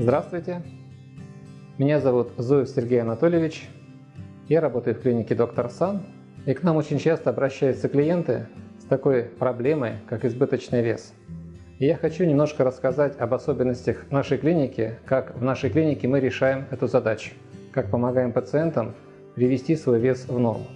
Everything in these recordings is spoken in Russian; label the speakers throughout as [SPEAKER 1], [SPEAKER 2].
[SPEAKER 1] Здравствуйте, меня зовут Зуев Сергей Анатольевич, я работаю в клинике Доктор Сан, и к нам очень часто обращаются клиенты с такой проблемой, как избыточный вес. И я хочу немножко рассказать об особенностях нашей клиники, как в нашей клинике мы решаем эту задачу, как помогаем пациентам привести свой вес в норму.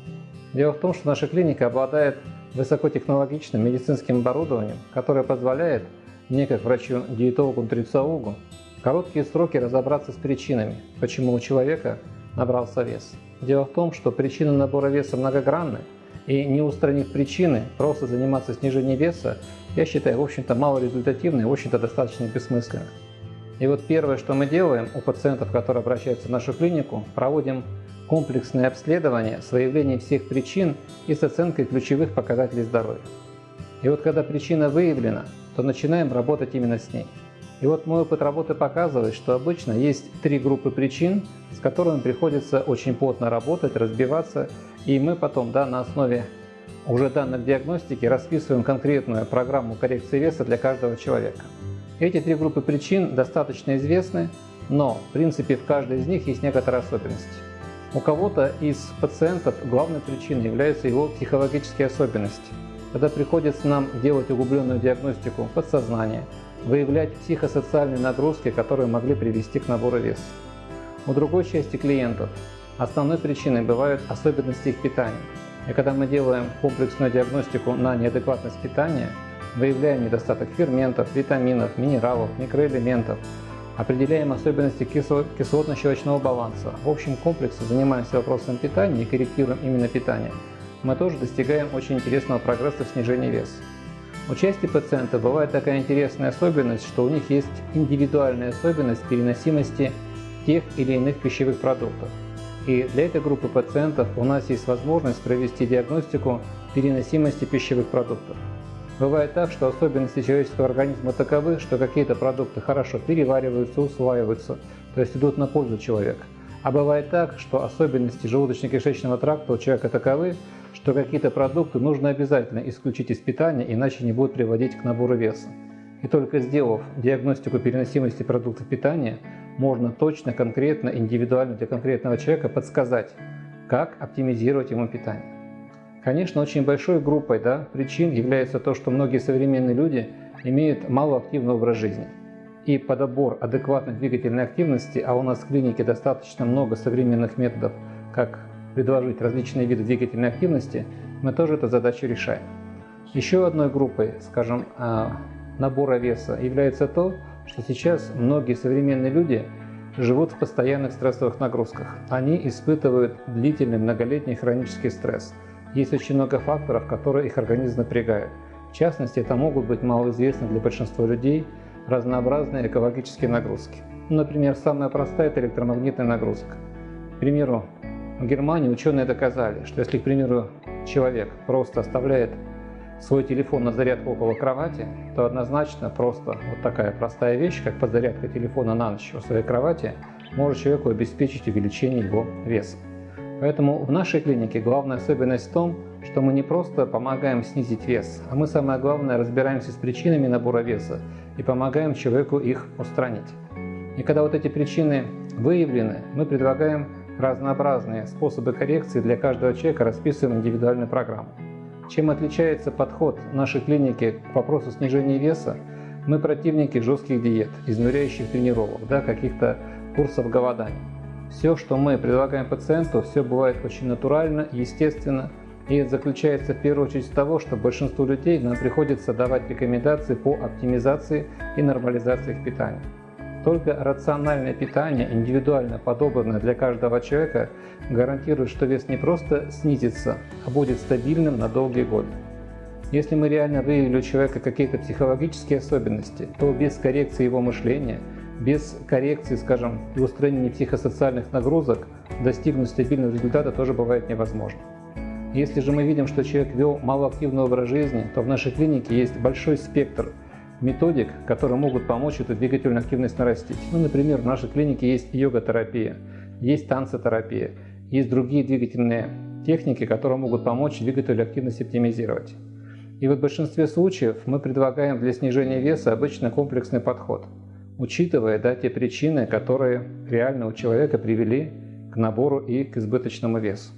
[SPEAKER 1] Дело в том, что наша клиника обладает высокотехнологичным медицинским оборудованием, которое позволяет мне, как врачу-диетологу-нутрициологу, короткие сроки разобраться с причинами, почему у человека набрался вес. Дело в том, что причины набора веса многогранны, и не устранив причины, просто заниматься снижением веса, я считаю, в общем-то, малорезультативно и, в общем-то, достаточно бессмысленно. И вот первое, что мы делаем у пациентов, которые обращаются в нашу клинику, проводим комплексное обследование с выявлением всех причин и с оценкой ключевых показателей здоровья. И вот когда причина выявлена, то начинаем работать именно с ней. И вот мой опыт работы показывает, что обычно есть три группы причин, с которыми приходится очень плотно работать, разбиваться, и мы потом да, на основе уже данных диагностики расписываем конкретную программу коррекции веса для каждого человека. Эти три группы причин достаточно известны, но в принципе в каждой из них есть некоторые особенности. У кого-то из пациентов главной причиной являются его психологические особенности. Когда приходится нам делать углубленную диагностику подсознания, выявлять психосоциальные нагрузки, которые могли привести к набору веса. У другой части клиентов основной причиной бывают особенности их питания. И когда мы делаем комплексную диагностику на неадекватность питания, выявляем недостаток ферментов, витаминов, минералов, микроэлементов, определяем особенности кислотно-щелочного баланса. В общем комплексе занимаемся вопросом питания и корректируем именно питание. Мы тоже достигаем очень интересного прогресса в снижении веса. У части пациентов бывает такая интересная особенность, что у них есть индивидуальная особенность переносимости тех или иных пищевых продуктов. И для этой группы пациентов у нас есть возможность провести диагностику переносимости пищевых продуктов. Бывает так, что особенности человеческого организма таковы, что какие-то продукты хорошо перевариваются, усваиваются, то есть идут на пользу человека. А бывает так, что особенности желудочно-кишечного тракта у человека таковы, что какие-то продукты нужно обязательно исключить из питания, иначе не будут приводить к набору веса. И только сделав диагностику переносимости продуктов питания, можно точно, конкретно, индивидуально для конкретного человека подсказать, как оптимизировать ему питание. Конечно, очень большой группой да, причин является то, что многие современные люди имеют малоактивный образ жизни. И подобор адекватной двигательной активности, а у нас в клинике достаточно много современных методов, как предложить различные виды двигательной активности, мы тоже эту задачу решаем. Еще одной группой, скажем, а, набора веса является то, что сейчас многие современные люди живут в постоянных стрессовых нагрузках. Они испытывают длительный многолетний хронический стресс. Есть очень много факторов, которые их организм напрягают. В частности, это могут быть малоизвестны для большинства людей разнообразные экологические нагрузки. Например, самая простая – это электромагнитная нагрузка. К примеру, в Германии ученые доказали, что если, к примеру, человек просто оставляет свой телефон на зарядку около кровати, то однозначно просто вот такая простая вещь, как подзарядка телефона на ночь у своей кровати, может человеку обеспечить увеличение его веса. Поэтому в нашей клинике главная особенность в том, что мы не просто помогаем снизить вес, а мы самое главное разбираемся с причинами набора веса и помогаем человеку их устранить. И когда вот эти причины выявлены, мы предлагаем разнообразные способы коррекции для каждого человека, расписываем индивидуальную программу. Чем отличается подход нашей клиники к вопросу снижения веса? Мы противники жестких диет, изнуряющих тренировок, да, каких-то курсов голодания. Все, что мы предлагаем пациенту, все бывает очень натурально, естественно, и это заключается в первую очередь в того, что большинству людей нам приходится давать рекомендации по оптимизации и нормализации их питания. Только рациональное питание, индивидуально подобранное для каждого человека, гарантирует, что вес не просто снизится, а будет стабильным на долгие годы. Если мы реально выявили у человека какие-то психологические особенности, то без коррекции его мышления, без коррекции, скажем, и устранения психосоциальных нагрузок достигнуть стабильного результата тоже бывает невозможно. Если же мы видим, что человек вел малоактивный образ жизни, то в нашей клинике есть большой спектр методик, которые могут помочь эту двигательную активность нарастить. Ну, например, в нашей клинике есть йога-терапия, есть танцетерапия, есть другие двигательные техники, которые могут помочь двигательную активность оптимизировать. И вот в большинстве случаев мы предлагаем для снижения веса обычно комплексный подход. учитывая да, те причины, которые реально у человека привели к набору и к избыточному весу.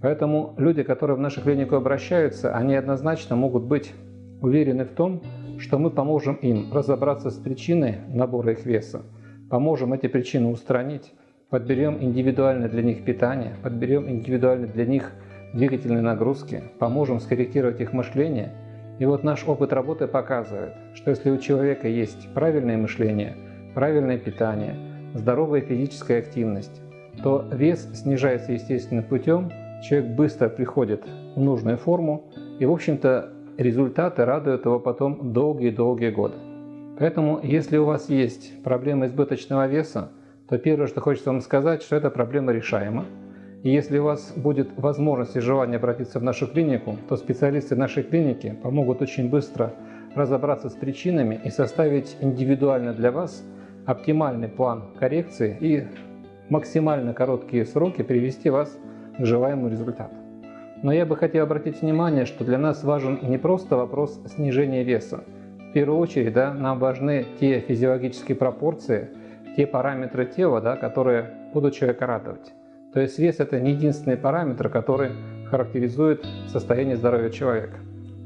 [SPEAKER 1] Поэтому люди, которые в нашу клинику обращаются, они однозначно могут быть уверены в том, что мы поможем им разобраться с причиной набора их веса, поможем эти причины устранить, подберем индивидуально для них питание, подберем индивидуально для них двигательные нагрузки, поможем скорректировать их мышление. И вот наш опыт работы показывает, что если у человека есть правильное мышление, правильное питание, здоровая физическая активность, то вес снижается естественным путем, человек быстро приходит в нужную форму, и, в общем-то, результаты радуют его потом долгие-долгие годы. Поэтому, если у вас есть проблема избыточного веса, то первое, что хочется вам сказать, что эта проблема решаема. И если у вас будет возможность и желание обратиться в нашу клинику, то специалисты нашей клиники помогут очень быстро разобраться с причинами и составить индивидуально для вас оптимальный план коррекции и максимально короткие сроки привести вас к желаемому результату. Но я бы хотел обратить внимание, что для нас важен не просто вопрос снижения веса. В первую очередь да, нам важны те физиологические пропорции, те параметры тела, да, которые будут человека радовать. То есть вес – это не единственный параметр, который характеризует состояние здоровья человека.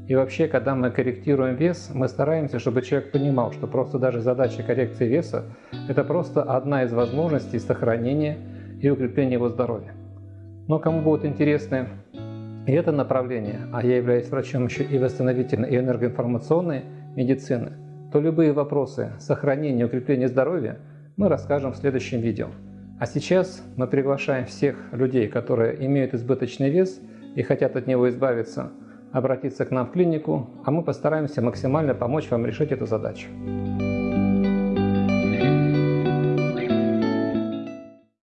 [SPEAKER 1] И вообще, когда мы корректируем вес, мы стараемся, чтобы человек понимал, что просто даже задача коррекции веса – это просто одна из возможностей сохранения и укрепления его здоровья. Но кому будет интересны и это направление, а я являюсь врачом еще и восстановительной и энергоинформационной медицины, то любые вопросы сохранения и укрепления здоровья мы расскажем в следующем видео. А сейчас мы приглашаем всех людей, которые имеют избыточный вес и хотят от него избавиться, обратиться к нам в клинику, а мы постараемся максимально помочь вам решить эту задачу.